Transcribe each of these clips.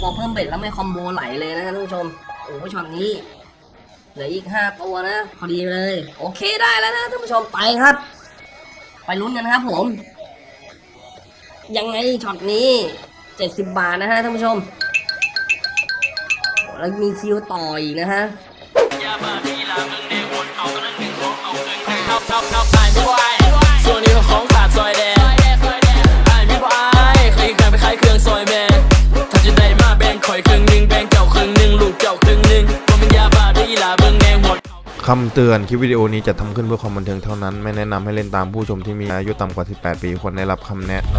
พอเพิ่ม bet แล้วไม่ combo ไหลเลยนะท่านผู้ชมโอ้ช็อตนี้เหลืออีกห้าตัวนะพอดีเลย โอเคได้แล้วนะท่านผู้ชมไปครับ ไปลุ้นกันนะครับผม ยังไงช็อตนี้เจ็ดสิบบาทนะฮะท่านผู้ชมแล้วมีคิวต่ออีกนะฮะ คำเตือนคลิปวิดีโอนี้จะทำขึ้นเพื่อความบันเทิงเท่านั้น ไม่แนะนำให้เล่นตามผู้ชมที่มีอายุต่ำกว่า 18 ปีควรได้รับคำแนะน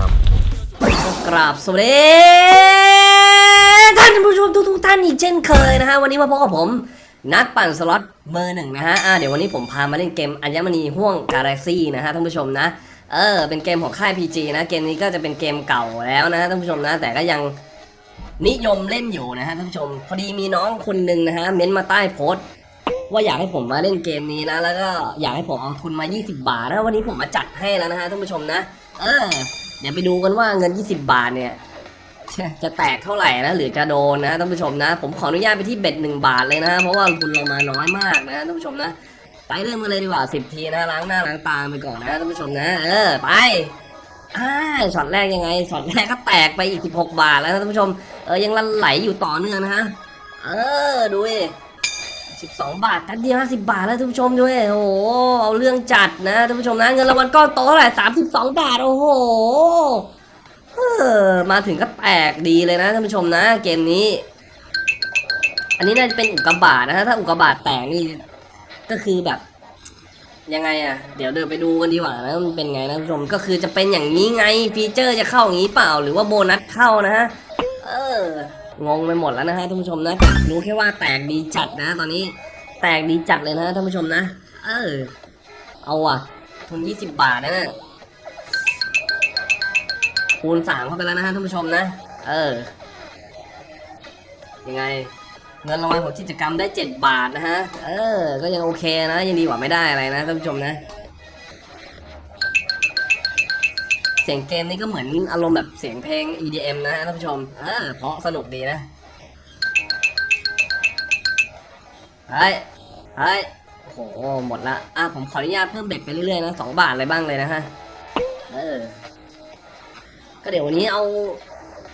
ำกราบสวัสดีท่านผู้ชมทุกๆท่านอีกเช่นเคยนะฮะ วันนี้มาพบกับผม นักปั่นสล็อตเบอร์หนึ่งนะฮะอ่าเดี๋ยววันนี้ผมพามาเล่นเกมอัญมณีห่วงกาแล็กซี่นะฮะท่านผู้ชมนะ เออ เป็นเกมของค่าย PG นะ เกมนี้ก็จะเป็นเกมเก่าแล้วนะท่านผู้ชมนะ แต่ก็ยังนิยมเล่นอยู่นะฮะท่านผู้ชม พอดีมีน้องคนหนึ่งนะฮะเม้นมาใต้โพสต์ ว่าอยากให้ผมมาเล่นเกมนี้นะ แล้วก็อยากให้ผมเอาทุนมา 20 บาทนะวันนี้ผมมาจัดให้แล้วนะฮะท่านผู้ชมนะเออเดี๋ยวไปดูกันว่าเงิน 20 บาทเนี่ยจะแตกเท่าไหร่นะหรือจะโดนนะท่านผู้ชมนะ ผมขออนุญาตไปที่เบ็ดหนึ่งบาทเลยนะเพราะว่าทุนเรามาน้อยมากนะท่านผู้ชมนะไปเริ่มกันเลยดีกว่า10ทีนะล้างหน้าล้างตาไปก่อนนะท่านผู้ชมนะ เออไปอ่าช็อตแรกยังไงช็อตแรกก็แตกไปอีก 16 บาทแล้วนะท่านผู้ชมเออยังลันไหลอยู่ต่อเนื่องนะฮะเออดูดิ สิบสองบาททันเดียวห้าสิบาทแล้วท่านผู้ชมด้วย โอ้โห เอาเรื่องจัดนะท่านผู้ชมนะเงินรางวัลก้อนโตเท่าไหร่สามสิบสองบาท โอ้โหมาถึงก็แตกดีเลยนะท่านผู้ชมนะ เกมนี้ อันนี้น่าจะเป็นอุกกาบาตนะถ้าอุกกาบาตแตกนี่ก็คือแบบยังไงอะเดี๋ยวเดินไปดูกันดีกว่านะมันเป็นไงนะท่านผู้ชมก็คือจะเป็นอย่างนี้ไงฟีเจอร์จะเข้าอย่างนี้เปล่า หรือว่าโบนัสเข้านะฮะเออ งงไปหมดแล้วนะฮะท่านผู้ชมนะรู้แค่ว่าแตกดีจัดนะ ตอนนี้แตกดีจัดเลยนะท่านผู้ชมนะ เออ เอาอะ ทุน 20 บาทนะ คูณสามเข้าไปแล้วนะฮะท่านผู้ชมนะ เออ ยังไง เงินรางวัลของกิจกรรมได้ 7 บาทนะฮะ เออ ก็ยังโอเคนะ ยังดีกว่าไม่ได้อะไรนะท่านผู้ชมนะ สียงเกมนี่ก็เหมือนอารมณ์แบบเสียงเพลง EDM นะฮะท่านผู้ชมเออเพราะสนุกดีนะเฮ้ยเฮ้ยโอ้โหหมดละอะผมขออนุญาตเพิ่มเบ็ดไปเรื่อยๆนะสองบาทอะไรบ้างเลยนะฮะเออก็เดี๋ยววันนี้เอา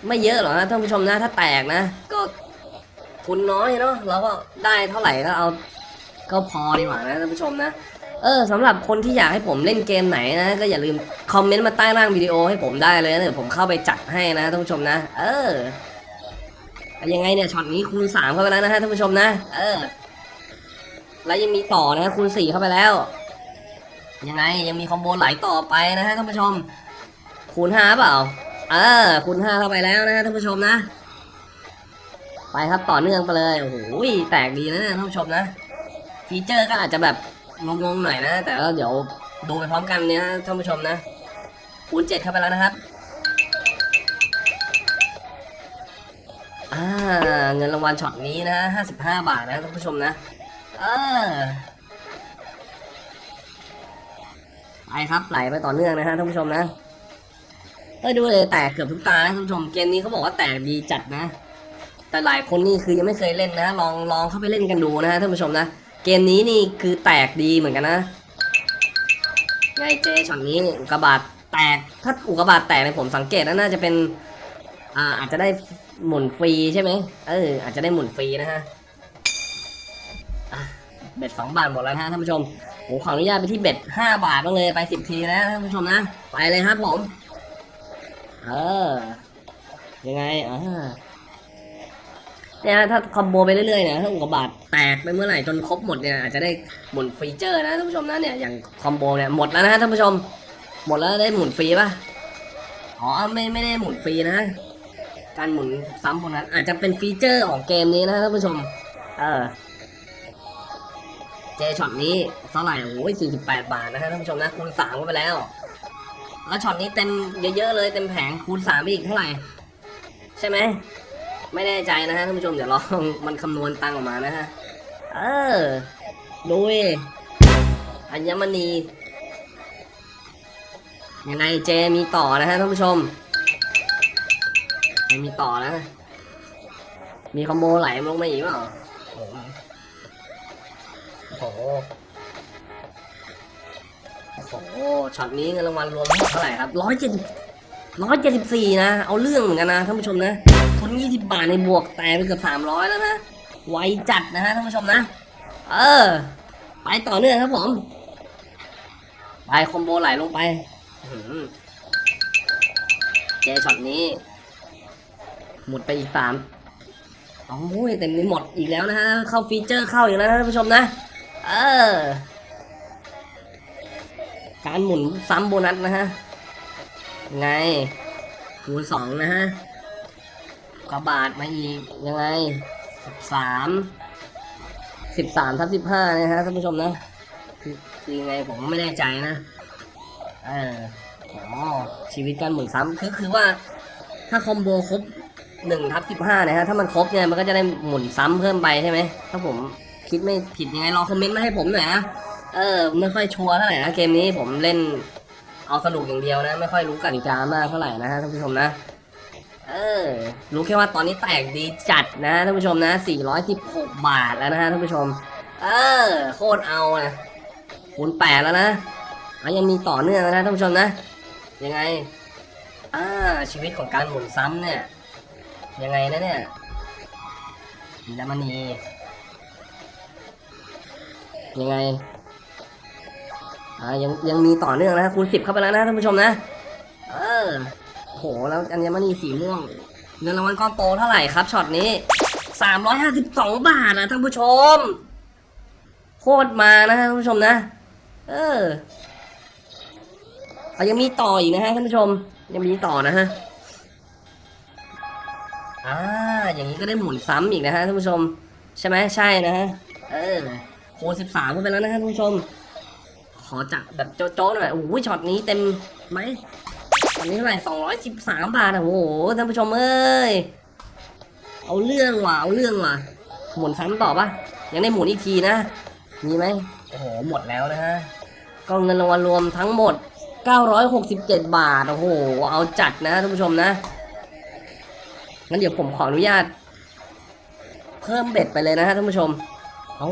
ไม่เยอะหรอกนะท่านผู้ชมนะ ถ้าแตกนะ ก็ทุนน้อยเนาะเราก็ได้เท่าไหร่ก็เอาก็พอดีกว่านะท่านผู้ชมนะ เออสำหรับคนที่อยากให้ผมเล่นเกมไหนนะ ก็อย่าลืมคอมเมนต์มาใต้ล่างวิดีโอให้ผมได้เลยนะเดี๋ยวผมเข้าไปจัดให้นะท่านผู้ชมนะ เออยังไงเนี่ยช็อตนี้คูณสามเข้าไปแล้วนะฮะท่านผู้ชมนะ เออ แล้วยังมีต่อนะฮะคูณสี่เข้าไปแล้ว ยังไงยังมีคอมโบไหลต่อไปนะฮะท่านผู้ชม คูณห้าเปล่า เออ คูณห้าเข้าไปแล้วนะฮะท่านผู้ชมนะ ไปครับต่อเนื่องไปเลยโอ้โหแตกดีนะท่านผู้ชมนะ feature ก็อาจจะแบบ งงๆหน่อยนะ แต่เดี๋ยวดูไปพร้อมกันเนี่ยท่านผู้ชมนะคูณเจ็ดเข้าไปแล้วนะครับ อ่า เงินรางวัลช็อตนี้นะห้าสิบห้าบาทนะท่านผู้ชมนะ เออไปครับไหลไปต่อเนื่องนะฮะท่านผู้ชมนะเออดูเลยแตกเกือบทุกตานะท่านผู้ชมเกมนี้เขาบอกว่าแตกดีจัดนะ แต่หลายคนนี่คือยังไม่เคยเล่นนะ ลองลองเข้าไปเล่นกันดูนะฮะท่านผู้ชมนะ เกมนี้นี่คือแตกดีเหมือนกันนะไงเจช็อตนี้อุกกาบาตแตก ถ้าอุกกาบาตแตกในยผมสังเกตนะน่าจะเป็น อ่า อาจจะได้หมุนฟรีใช่ไหมเออ อาจจะได้หมุนฟรีนะฮะอะเบ็ดสองบาทหมดแล้วนะฮะท่านผู้ชมผมขออนุญาตไปที่เบ็ดห้าบาทบ้างเลยไปสิบทีนะท่านผู้ชมนะ ไปเลยครับผม เออ ยังไงอ่า เนี่ยถ้า combo ไปเรื่อยๆนี่ยถ้าอุกกาบาตแตกไปเมื่อไหร่จนครบหมดเนี่ยอาจจะได้หมุน feature นะท่านผู้ชมนะเนี่ยอย่าง combo เนี่ยหมดแล้วนะฮะท่านผู้ชม หมดแล้วได้หมุนฟรีป่ะอ๋อไม่ไม่ได้หมุนฟรีนะ การหมุนซ้ำพวกนั้น อาจจะเป็น feature ของเกมนี้นะท่านผู้ชม เออเจช็อตนี้เท่าไหร่โอ้ย48บแปดบาทนะฮะท่านผู้ชมนะคูณสามเข้าไปแล้วแล้วช็อตนี้เต็มเยอะๆเลยเต็มแผงคูณสามไปอีกเท่าไหร่ ใช่ไหม ไม่แน่ใจนะฮะท่านผู้ชมเดี๋ยวลองมันคำนวณตังออกมานะฮะ เออดูดิอัญมณียังไงเจมีต่อนะฮะท่านผู้ชมยังมีต่อนะ มีคอมโบไหลลงมาอีกเปล่าโอ้โหโอ้โหช็อตนี้เงินรางวัลรวมเท่าไหร่ครับร้อยเจ็ด ร้อยเจ็ดสิบสี่นะ เอาเรื่องเหมือนกันนะท่านผู้ชมนะทุนยี่สิบบาทในบวกแต่ไปเกือบสามร้อยแล้วนะ ไวจัดนะฮะท่านผู้ชมนะ เออ ไปต่อเนื่องครับผม ไป combo ไหลลงไปเจช็อตนี้ หมดไปอีกสามโอ้ยเต็มนี้หมดอีกแล้วนะฮะ เข้า feature เข้าอีกแล้วนะท่านผู้ชมนะ เออ การหมุนซ้ำโบนัสนะฮะ ไง คูณสองนะฮะกระบาดมาอีก ยังไงสิบสามสิบสามทับสิบห้านะฮะท่านผู้ชมนะ คือคือยังไงผมไม่แน่ใจนะ เอออ๋อชีวิตการหมุนซ้ำคือคือว่า ถ้าคอมโบครบหนึ่งทับสิบห้านะฮะ ถ้ามันครบเนี่ยมันก็จะได้หมุนซ้ำเพิ่มไปใช่ไหม ถ้าผมคิดไม่ผิดยังไงรอคอมเมนต์มาให้ผมหน่อยนะ เออ ไม่ค่อยชัวร์เท่าไหร่นะเกมนี้ผมเล่น เอาสนุกอย่างเดียวนะ ไม่ค่อยรู้กติกามากเท่าไหร่นะฮะท่านผู้ชมนะ เออ รู้แค่ว่าตอนนี้แตกดีจัดนะท่านผู้ชมนะ 416 บาทแล้วนะฮะท่านผู้ชม เออ โคตรเอานะคูณแปดแล้วนะอะยังมีต่อเนื่องนะท่านผู้ชมนะ ยังไง อ่า ชีวิตของการหมุนซ้ำเนี่ย ยังไงนะเนี่ยมีแล้วมันนียังไง อ่ายังยังมีต่อเนื่องนะคูณสิบเข้าไปแล้วนะท่านผู้ชมนะ เออโหแล้วอัญมณีสีม่วงเงินรางวัลก้อนโตเท่าไหร่ครับช็อตนี้สามร้อยห้าสิบสองบาทนะท่านผู้ชมโคตรมานะท่านผู้ชมนะ เออเอายังมีต่ออีกนะฮะท่านผู้ชม ยังมีต่อนะฮะอ่าอย่างนี้ก็ได้หมุนซ้ำอีกนะฮะท่านผู้ชม ใช่ไหมใช่นะฮะเออค้ดสิบสามไปแล้วนะฮะท่านผู้ชม ขอจับแบบโจ๊ะๆหน่อยโอ้โหช็อตนี้เต็มไหมตอนนี้เท่าไหร่สองร้อยสิบสามบาทอะโอ้โหท่านผู้ชมเอ้ยเอาเรื่องว่ะเอาเรื่องว่ะหมุนซ้ำต่อปะยังได้หมุนอีกทีนะมีไหมโอ้โหหมดแล้วนะฮะก็เงินรางวัลรวมทั้งหมด 967 บาทโอ้โหเอาจัดนะท่านผู้ชมนะงั้นเดี๋ยวผมขออนุญาต เพิ่มเบ็ดไปเลยนะฮะท่านผู้ชมเอ้า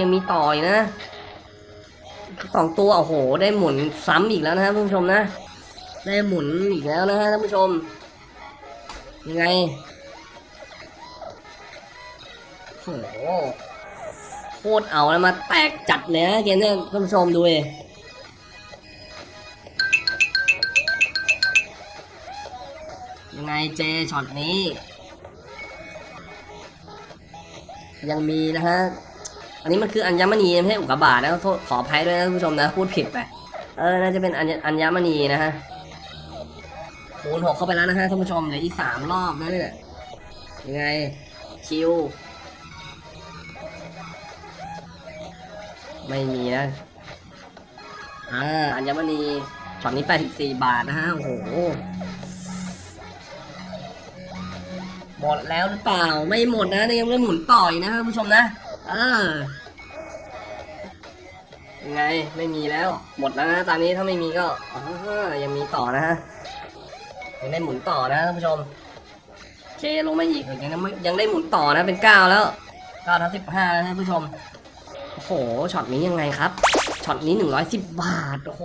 ยังมีต่ออีกนะ สองตัวโอ้โห ได้หมุนซ้ำอีกแล้วนะฮะท่านผู้ชมนะ ได้หมุนอีกแล้วนะฮะท่านผู้ชม ยังไงโอ้โหโคตรเอาแล้วมาแตกจัดเลยนะเกมเนี้ท่านผู้ชมดูเลยยังไงเจช็อตนี้ ยังมีนะฮะ อันนี้มันคืออัญมณีไม่ใช่อุกกาบาตนะโทษขออภัยด้วยนะท่านผู้ชมนะพูดผิดไป เออน่าจะเป็นอัญอัญมณีนะฮะคูณหกเข้าไปแล้วนะฮะท่านผู้ชมเหลืออีกสามรอบนะเนี่ยยังไงคิว ไม่มีนะอ่าอัญมณีช็อตนี้84บาทนะฮะโอ้โหหมดแล้วหรือเปล่าไม่หมดนะยังไม่หมุนต่อยนะท่านผู้ชมนะ เออยังไงไม่มีแล้ว หมดแล้วนะตอนนี้ถ้าไม่มีก็อ๋อยังมีต่อนะฮะยังได้หมุนต่อนะท่านผู้ชมเคลงมาอีกยังได้ไม่ยังได้หมุนต่อนะเป็นเก้าแล้วเก้าทั้งสิบห้าแล้วท่านผู้ชมโอ้โหช็อตนี้ยังไงครับช็อตนี้หนึ่งร้อยสิบบาทโอ้โห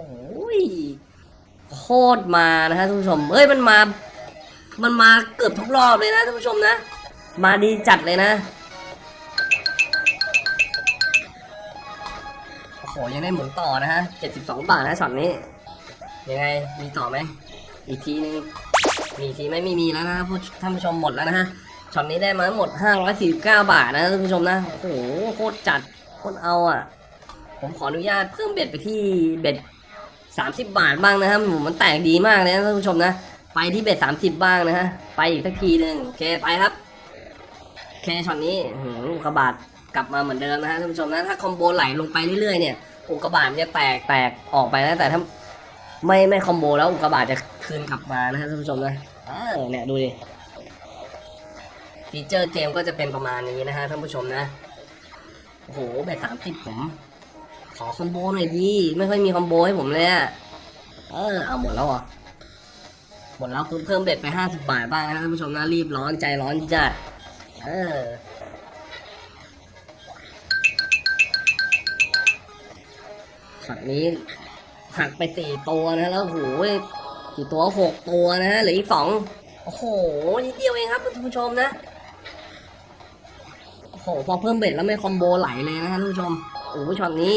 โคตรมานะฮะท่านผู้ชมเอ้ยมันมา มันมาเกือบทุกรอบเลยนะท่านผู้ชมนะ มาดีจัดเลยนะ ยังได้หมุนต่อนะฮะเจ็ดสิบสองบาทนะช็อตนี้ ยังไงมีต่อไหม อีกทีนึง มีอีกทีไหมมีมีแล้วนะผู้ท่านผู้ชมหมดแล้วนะฮะช็อตนี้ได้มาทั้งหมด549บาทนะท่านผู้ชมนะ โอ้โหโคตรจัดโคตรเอาอะ ผมขออนุญาตเพิ่ม bet ไปที่ bet 30บาทบ้างนะครับผมมันแตกดีมากเลยนะท่านผู้ชมนะ ไปที่ bet 30บ้างนะฮะ ไปอีกสักทีหนึ่งโอเคไปครับ โอเคช็อตนี้อื้อหืออุกกาบาต กลับมาเหมือนเดิมนะฮะท่านผู้ชมนะถ้า combo ไหลลงไปเรื่อยๆเนี่ยอุกกาบาตมันจะแตกแตกออกไปนะแต่ถ้าไม่ไม่ combo แล้วอุกกาบาตจะคืนกลับมานะฮะท่านผู้ชมนะเออเนี่ยดูดิ feature เกมก็จะเป็นประมาณนี้นะฮะท่านผู้ชมนะโอ้โหแบบสามสิบผม ขอ combo หน่อยดิไม่ค่อยมี combo ให้ผมเลยอะเออเอาหมดแล้วเหรอหมดแล้วเพิ่มเพิ่ม bet ไปห้าสิบบาทบ้างนะท่านผู้ชมนะรีบร้อนใจร้อนจัดเออ ช็อตนี้หักไปสี่ตัวนะแล้วโหกี่ตัวหกตัวนะฮะเหลืออีกสองโอ้โหนิดเดียวเองครับท่านผู้ชมนะโอ้โหพอเพิ่ม bet แล้วไม่ combo ไหลเลยนะฮะท่านผู้ชมโอ้โหช็อตนี้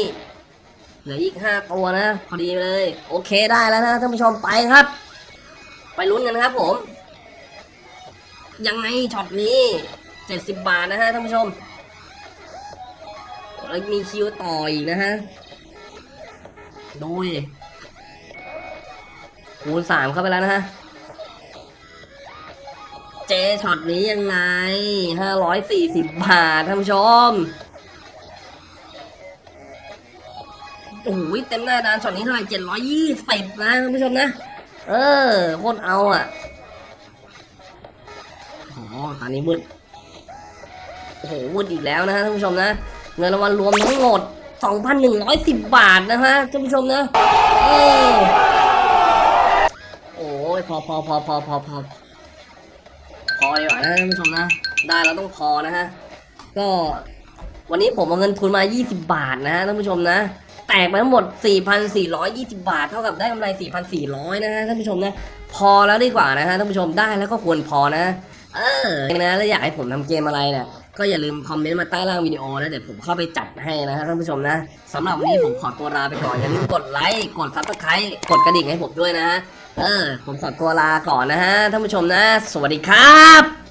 เหลืออีกห้าตัวนะพอดีเลย โอเคได้แล้วนะท่านผู้ชมไปครับ ไปลุ้นกันครับผม ยังไงช็อตนี้เจ็ดสิบบาทนะฮะท่านผู้ชมแล้วมีคิวต่ออีกนะฮะ ดูดิคูณสามเข้าไปแล้วนะฮะ เจช็อตนี้ยังไงห้าร้อยสี่สิบบาทท่านผู้ชมโอ้โหเต็มหน้าดานช็อตนี้เท่าไหร่เจ็ดร้อยยี่สิบนะท่านผู้ชมนะ เออโคตรเอาอะอ้โหตอนนี้มืดโอ้โหมืดอีกแล้วนะฮะท่านผู้ชมนะ เงินรางวัลรวมทั้งหมด 2,110 บาทนะฮะท่านผู้ชมนะเออโอ้ยพอพอพอพอพอพอพอดีกว่านะท่านผู้ชมนะ ได้แล้วต้องพอนะฮะ ก็วันนี้ผมเอาเงินทุนมา 20 บาทนะฮะท่านผู้ชมนะ แตกไปทั้งหมด 4,420 บาท เท่ากับได้กำไร 4,400 นะฮะท่านผู้ชมนะ พอแล้วดีกว่านะฮะท่านผู้ชมได้แล้วก็ควรพอนะ เออนะแล้วอยากให้ผมทำเกมอะไรเนี่ย ก็อย่าลืมคอมเมนต์มาใต้ล่างวิดีโอนะเดี๋ยวผมเข้าไปจัดให้นะฮะท่านผู้ชมนะสำหรับวันนี้ผมขอตัวลาไปก่อนอย่าลืมกดไลค์กด subscribe กดกระดิ่งให้ผมด้วยนะฮะเออผมขอตัวลาก่อนนะฮะท่านผู้ชมนะ สวัสดีครับ